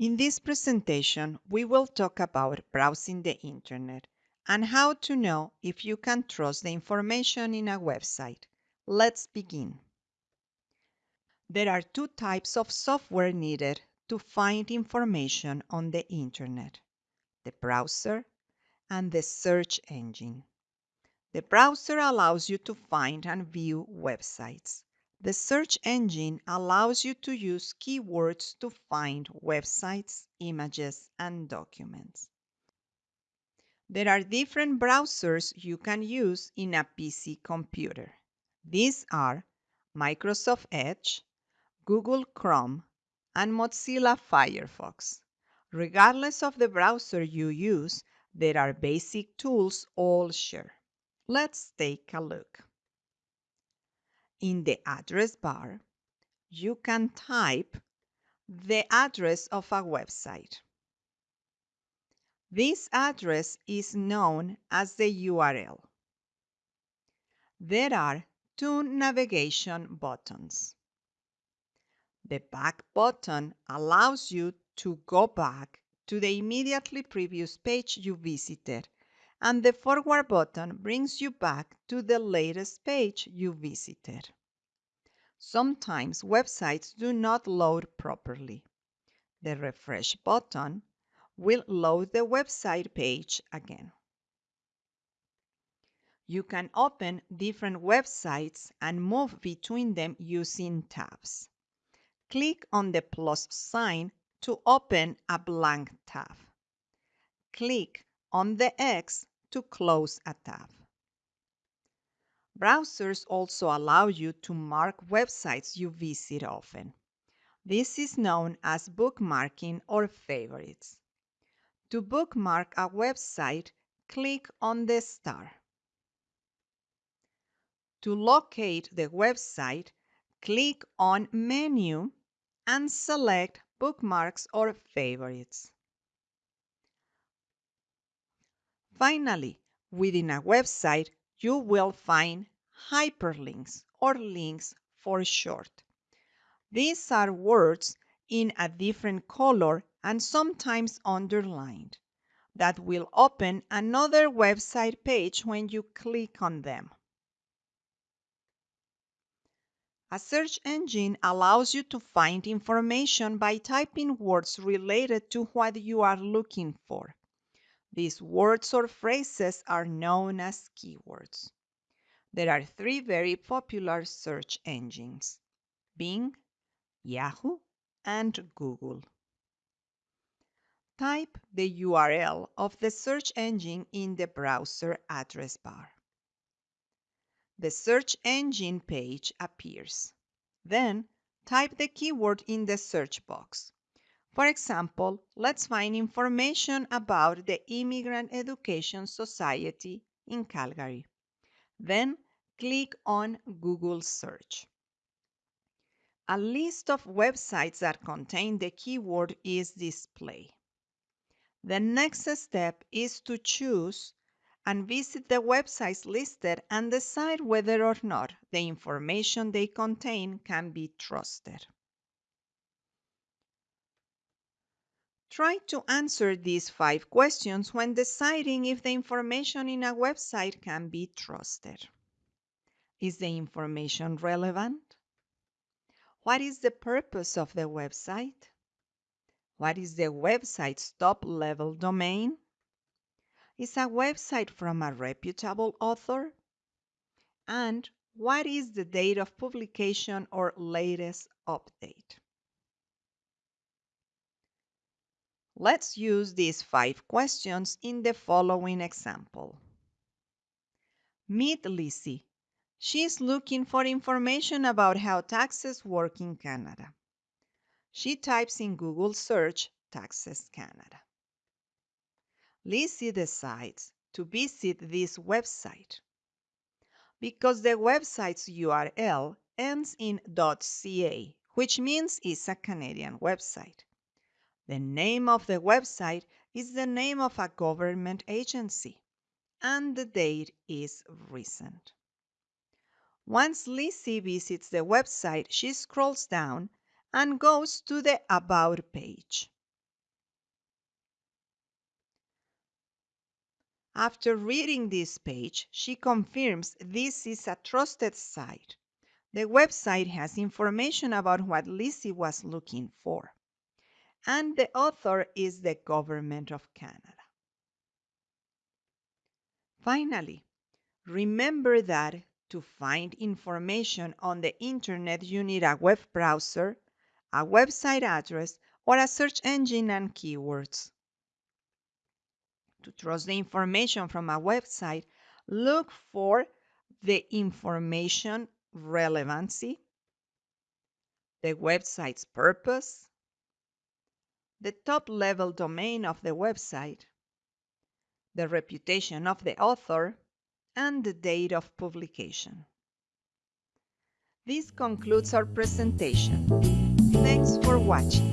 In this presentation, we will talk about browsing the internet and how to know if you can trust the information in a website. Let's begin. There are two types of software needed to find information on the internet, the browser and the search engine. The browser allows you to find and view websites. The search engine allows you to use keywords to find websites, images, and documents. There are different browsers you can use in a PC computer. These are Microsoft Edge, Google Chrome, and Mozilla Firefox. Regardless of the browser you use, there are basic tools all share. Let's take a look. In the address bar, you can type the address of a website. This address is known as the URL. There are two navigation buttons. The back button allows you to go back to the immediately previous page you visited, and the forward button brings you back to the latest page you visited. Sometimes websites do not load properly. The refresh button will load the website page again. You can open different websites and move between them using tabs. Click on the plus sign to open a blank tab. Click on the X to close a tab. Browsers also allow you to mark websites you visit often. This is known as bookmarking or favorites. To bookmark a website, click on the star. To locate the website, click on Menu and select Bookmarks or Favorites. Finally, within a website, you will find hyperlinks or links for short. These are words in a different color and sometimes underlined that will open another website page when you click on them. A search engine allows you to find information by typing words related to what you are looking for. These words or phrases are known as keywords. There are three very popular search engines Bing, Yahoo, and Google. Type the URL of the search engine in the browser address bar the search engine page appears. Then type the keyword in the search box. For example, let's find information about the Immigrant Education Society in Calgary. Then click on Google Search. A list of websites that contain the keyword is displayed. The next step is to choose and visit the websites listed and decide whether or not the information they contain can be trusted. Try to answer these five questions when deciding if the information in a website can be trusted. Is the information relevant? What is the purpose of the website? What is the website's top level domain? Is a website from a reputable author? And what is the date of publication or latest update? Let's use these five questions in the following example. Meet Lizzie. She is looking for information about how taxes work in Canada. She types in Google search Taxes Canada. Lizzie decides to visit this website because the website's URL ends in .ca, which means it's a Canadian website. The name of the website is the name of a government agency, and the date is recent. Once Lizzie visits the website, she scrolls down and goes to the About page. After reading this page, she confirms this is a trusted site. The website has information about what Lizzie was looking for, and the author is the Government of Canada. Finally, remember that to find information on the internet, you need a web browser, a website address, or a search engine and keywords. To trust the information from a website, look for the information relevancy, the website's purpose, the top level domain of the website, the reputation of the author, and the date of publication. This concludes our presentation. Thanks for watching.